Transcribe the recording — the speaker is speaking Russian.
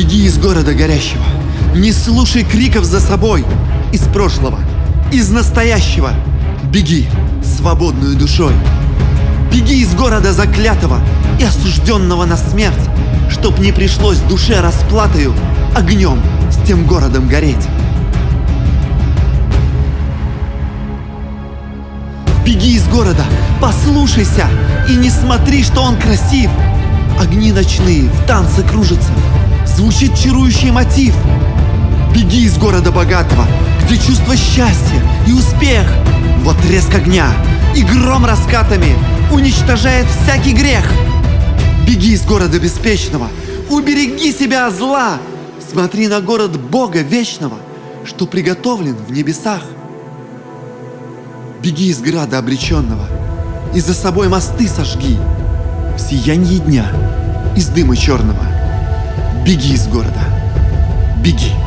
Беги из города горящего. Не слушай криков за собой. Из прошлого, из настоящего. Беги свободную душой. Беги из города заклятого и осужденного на смерть, чтоб не пришлось душе расплатою огнем с тем городом гореть. Беги из города, послушайся и не смотри, что он красив. Огни ночные в танце кружатся, звучит чарующий мотив. Беги из города богатого, где чувство счастья и успех. Вот треск огня и гром раскатами уничтожает всякий грех. Беги из города беспечного, убереги себя от зла. Смотри на город Бога вечного, что приготовлен в небесах. Беги из града обреченного и за собой мосты сожги. В сиянье дня из дыма черного. Беги из города, беги.